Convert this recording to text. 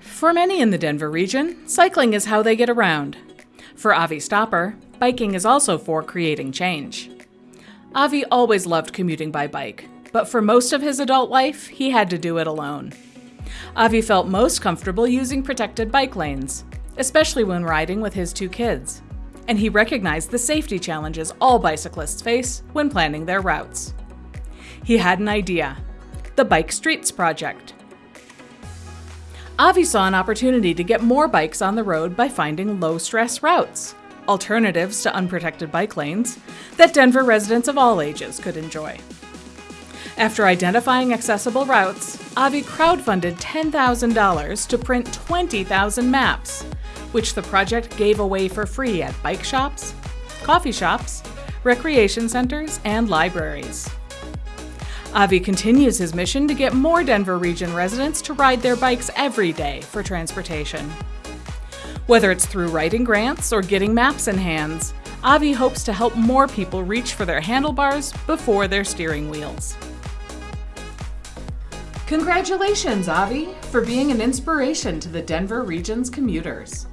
For many in the Denver region, cycling is how they get around. For Avi Stopper, biking is also for creating change. Avi always loved commuting by bike, but for most of his adult life, he had to do it alone. Avi felt most comfortable using protected bike lanes, especially when riding with his two kids. And he recognized the safety challenges all bicyclists face when planning their routes. He had an idea the Bike Streets Project. Avi saw an opportunity to get more bikes on the road by finding low stress routes, alternatives to unprotected bike lanes, that Denver residents of all ages could enjoy. After identifying accessible routes, Avi crowdfunded $10,000 to print 20,000 maps, which the project gave away for free at bike shops, coffee shops, recreation centers, and libraries. Avi continues his mission to get more Denver region residents to ride their bikes every day for transportation. Whether it's through writing grants or getting maps in hands, Avi hopes to help more people reach for their handlebars before their steering wheels. Congratulations, Avi, for being an inspiration to the Denver region's commuters.